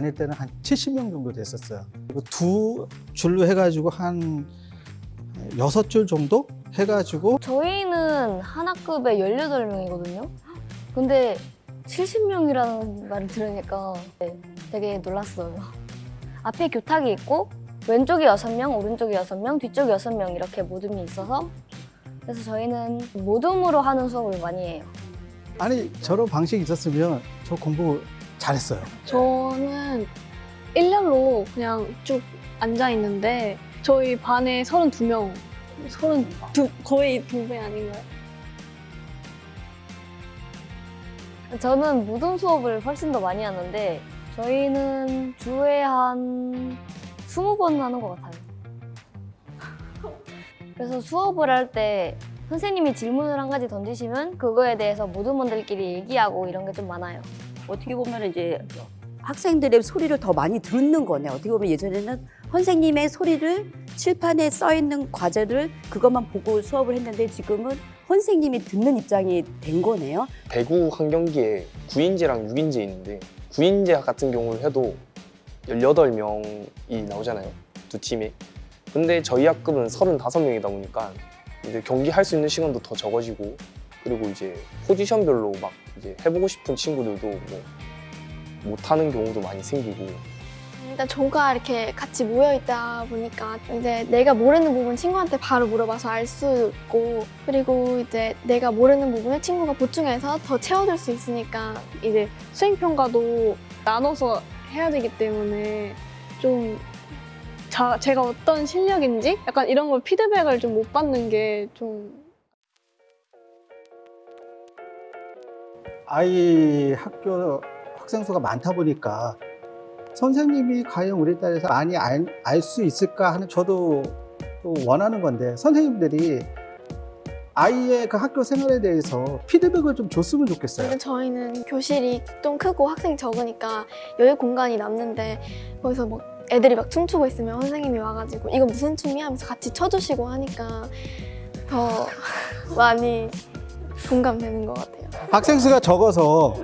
다닐 때는 한 70명 정도 됐었어요. 그리고 두 줄로 해가지고 한 여섯 줄 정도 해가지고 저희는 한 학급에 18명이거든요. 근데 70명이라는 말을 들으니까 네, 되게 놀랐어요. 앞에 교탁이 있고 왼쪽에 6명, 오른쪽에 6명, 뒤쪽에 6명 이렇게 모둠이 있어서 그래서 저희는 모둠으로 하는 수업을 많이 해요. 아니 저런 방식이 있었으면 저 공부 잘했어요. 저는 일렬로 그냥 쭉 앉아 있는데 저희 반에 32명, 32 거의 두 배 아닌가요? 저는 무덤 수업을 훨씬 더 많이 하는데 저희는 주에 한 20번 하는 것 같아요. 그래서 수업을 할 때 선생님이 질문을 한 가지 던지시면 그거에 대해서 모두분들끼리 얘기하고 이런 게 좀 많아요. 어떻게 보면 이제 학생들의 소리를 더 많이 듣는 거네. 어떻게 보면 예전에는 선생님의 소리를 칠판에 써 있는 과제를 그것만 보고 수업을 했는데 지금은 선생님이 듣는 입장이 된 거네요. 배구 한 경기에 9인제랑 6인제 있는데 9인제 같은 경우를 해도 18명이 나오잖아요. 두 팀에. 근데 저희 학급은 35명이다 보니까 이제 경기 할 수 있는 시간도 더 적어지고 그리고 이제 포지션별로 막 이제 해보고 싶은 친구들도 뭐 못하는 경우도 많이 생기고. 일단 조가 이렇게 같이 모여 있다 보니까 이제 내가 모르는 부분 친구한테 바로 물어봐서 알 수 있고 그리고 이제 내가 모르는 부분을 친구가 보충해서 더 채워줄 수 있으니까 이제 수행평가도 나눠서 해야 되기 때문에 좀 자, 제가 어떤 실력인지 약간 이런 걸 피드백을 좀 못 받는 게 좀 아이 학교 학생 수가 많다 보니까 선생님이 과연 우리 딸에서 많이 알 수 있을까 하는 저도 또 원하는 건데 선생님들이 아이의 그 학교 생활에 대해서 피드백을 좀 줬으면 좋겠어요. 근데 저희는 교실이 좀 크고 학생이 적으니까 여유 공간이 남는데 거기서 막 애들이 막 춤추고 있으면 선생님이 와가지고 이거 무슨 춤이야 하면서 같이 쳐주시고 하니까 더 많이 공감되는 것 같아요. 학생 수가 적어서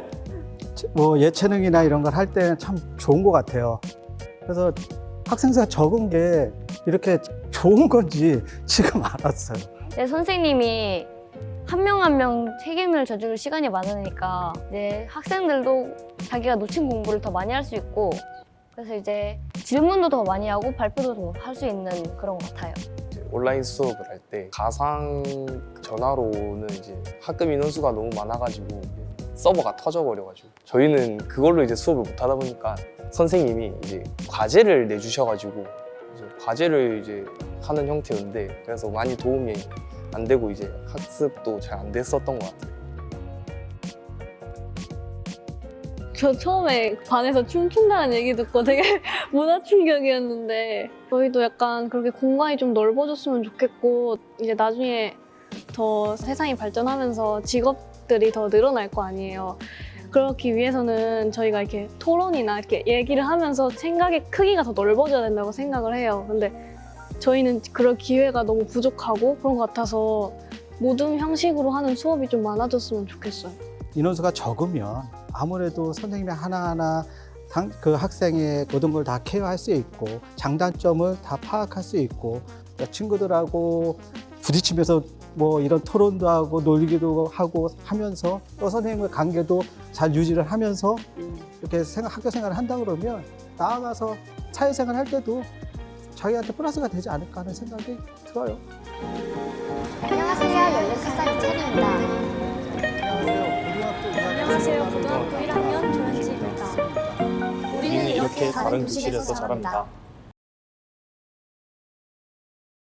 뭐 예체능이나 이런 걸 할 때는 참 좋은 것 같아요. 그래서 학생 수가 적은 게 이렇게 좋은 건지 지금 알았어요. 네, 선생님이 한 명 한 명 책임을 져줄 시간이 많으니까 이제 학생들도 자기가 놓친 공부를 더 많이 할 수 있고 그래서 이제 질문도 더 많이 하고 발표도 더 할 수 있는 그런 것 같아요. 온라인 수업을 할 때 가상 전화로는 이제 학급 인원수가 너무 많아가지고 서버가 터져버려가지고 저희는 그걸로 이제 수업을 못 하다 보니까 선생님이 이제 과제를 내주셔가지고 이제 과제를 이제 하는 형태였는데 그래서 많이 도움이 안 되고 이제 학습도 잘 안 됐었던 것 같아요. 저 처음에 반에서 춤춘다는 얘기 듣고 되게 문화 충격이었는데 저희도 약간 그렇게 공간이 좀 넓어졌으면 좋겠고 이제 나중에 더 세상이 발전하면서 직업들이 더 늘어날 거 아니에요. 그렇기 위해서는 저희가 이렇게 토론이나 이렇게 얘기를 하면서 생각의 크기가 더 넓어져야 된다고 생각을 해요. 근데 저희는 그럴 기회가 너무 부족하고 그런 것 같아서 모든 형식으로 하는 수업이 좀 많아졌으면 좋겠어요. 인원수가 적으면 아무래도 선생님이 하나하나 상- 그 학생의 모든 걸 다 케어할 수 있고 장단점을 다 파악할 수 있고 또 친구들하고 부딪히면서 뭐 이런 토론도 하고 놀기도 하고 하면서 또 선생님의 관계도 잘 유지를 하면서 이렇게 생각, 학교 생활을 한다 그러면 나아가서 사회생활 할 때도 자기한테 플러스가 되지 않을까 하는 생각이 들어요. 안녕하세요. 16살 이찬입니다. 안녕하세요. 고등학교 1학년 조현지입니다. 우리는 이렇게 다른 교실에서 자랍니다.